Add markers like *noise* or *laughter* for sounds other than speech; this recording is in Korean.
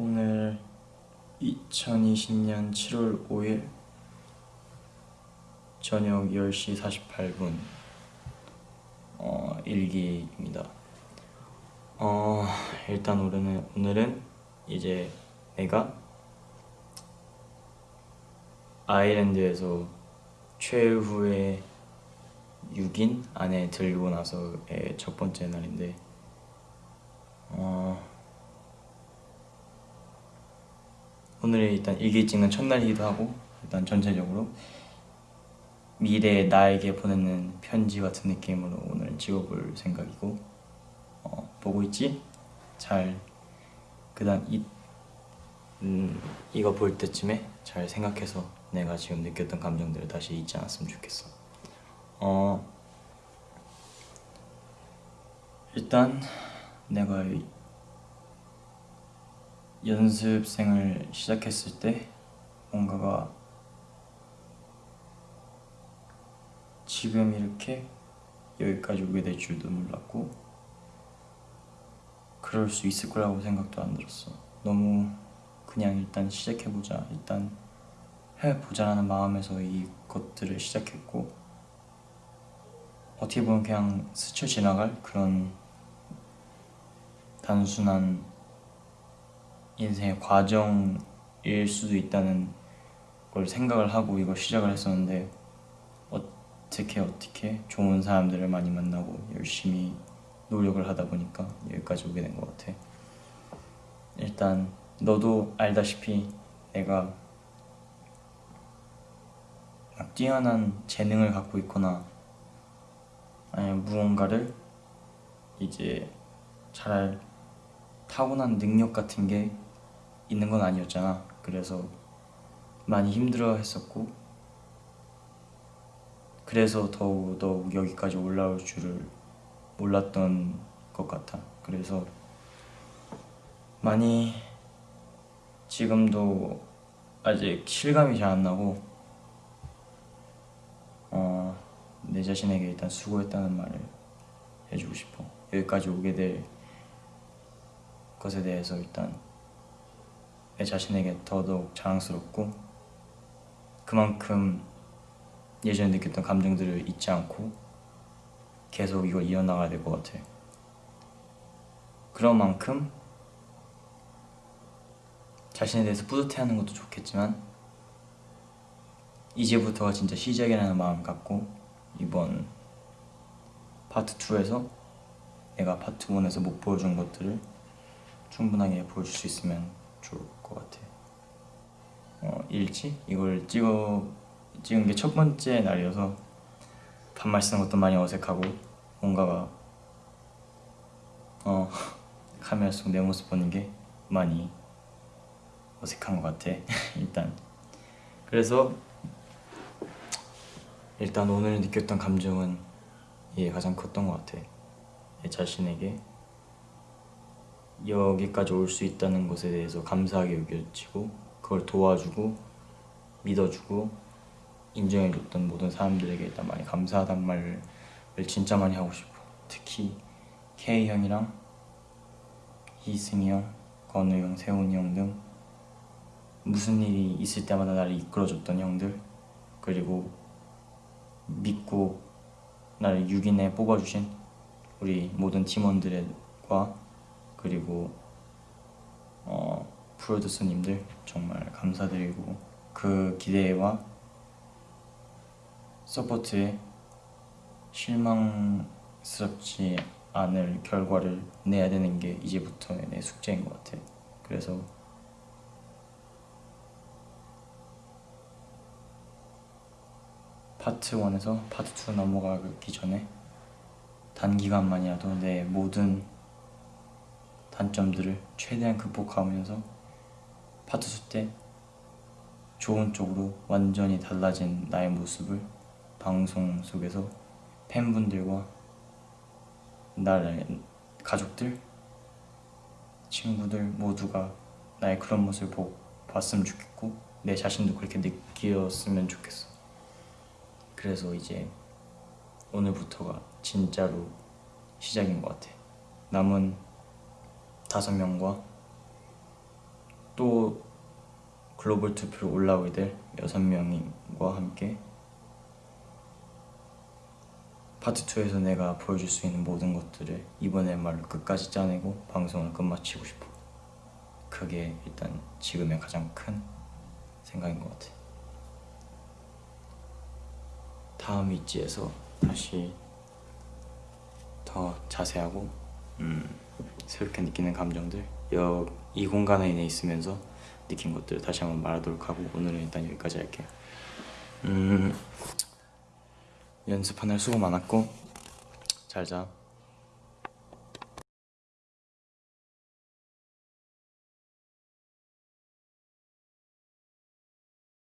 오늘 2020년 7월 5일 저녁 10시 48분 어, 일기입니다. 어, 일단 오늘은, 오늘은 이제 내가 아일랜드에서 최후의 6인 안에 들고 나서의 첫 번째 날인데 어, 오늘이 일단 일기 찍는 첫날이기도 하고 일단 전체적으로 미래의 나에게 보내는 편지 같은 느낌으로 오늘 찍어볼 생각이고 어, 보고 있지? 잘 그다음 이 음, 이거 볼 때쯤에 잘 생각해서 내가 지금 느꼈던 감정들을 다시 잊지 않았으면 좋겠어. 어 일단 내가 이- 연습생을 시작했을 때 뭔가가 지금 이렇게 여기까지 오게 될 줄도 몰랐고 그럴 수 있을 거라고 생각도 안 들었어. 너무 그냥 일단 시작해보자 일단 해보자라는 마음에서 이 것들을 시작했고 어떻게 보면 그냥 스쳐 지나갈 그런 단순한 인생의 과정일 수도 있다는 걸 생각을 하고 이걸 시작을 했었는데 어떻게 어떻게 좋은 사람들을 많이 만나고 열심히 노력을 하다 보니까 여기까지 오게 된 것 같아. 일단 너도 알다시피 내가 막 뛰어난 재능을 갖고 있거나 아니면 무언가를 이제 잘 타고난 능력 같은 게 있는 건 아니었잖아. 그래서 많이 힘들어 했었고 그래서 더욱 더욱 여기까지 올라올 줄을 몰랐던 것 같아. 그래서 많이 지금도 아직 실감이 잘 안 나고 어, 내 자신에게 일단 수고했다는 말을 해주고 싶어. 여기까지 오게 될 것에 대해서 일단 내 자신에게 더더욱 자랑스럽고 그만큼 예전에 느꼈던 감정들을 잊지 않고 계속 이걸 이어나가야 될 것 같아. 그런 만큼 자신에 대해서 뿌듯해하는 것도 좋겠지만 이제부터가 진짜 시작이라는 마음 갖고 이번 파트 2에서 내가 파트 1에서 못 보여준 것들을 충분하게 보여줄 수 있으면 좋을 것 같아. 어, 일지 이걸 찍어 찍은 게 첫 번째 날이어서 반말 쓰는 것도 많이 어색하고 뭔가가 어 *laughs* 카메라 속 내 모습 보는 게 많이 어색한 것 같아. *laughs* 일단 그래서 일단 오늘 느꼈던 감정은 이게 가장 컸던 것 같아. 내 자신에게 여기까지 올 수 있다는 것에 대해서 감사하게 여겨지고 그걸 도와주고 믿어주고 인정해줬던 모든 사람들에게 일단 많이 감사하단 말을 진짜 많이 하고 싶어 특히 K 형이랑 이승이 형, 건우 형, 세훈이 형 등 무슨 일이 있을 때마다 나를 이끌어줬던 형들 그리고 믿고 나를 6인에 뽑아주신 우리 모든 팀원들과 그리고 어, 프로듀서님들 정말 감사드리고 그 기대와 support에 실망스럽지 않을 결과를 내야 되는 게 이제부터의 내 숙제인 것 같아. 그래서 파트 1에서 파트 2 넘어가기 전에 단기간만이라도 내 모든 단점들을 최대한 극복하면서 파트 2때 좋은 쪽으로 완전히 달라진 나의 모습을 방송 속에서 팬분들과 나의 가족들, 친구들 모두가 나의 그런 모습을 보, 봤으면 좋겠고 내 자신도 그렇게 느꼈으면 좋겠어. 그래서 이제 오늘부터가 진짜로 시작인 것 같아. 남은 다섯 명과 또 글로벌 투표로 올라오게 될 여섯 명과 함께 파트 2에서 내가 보여줄 수 있는 모든 것들을 이번에 말로 끝까지 짜내고 방송을 끝마치고 싶어. 그게 일단 지금의 가장 큰 생각인 것 같아. 다음 위치에서 다시 더 자세하고 음, 새롭게 느끼는 감정들 여, 이 공간 안에 있으면서 느낀 것들을 다시 한번 말하도록 하고 오늘은 일단 여기까지 할게요. 음, 연습 하늘 수고 많았고 잘 자.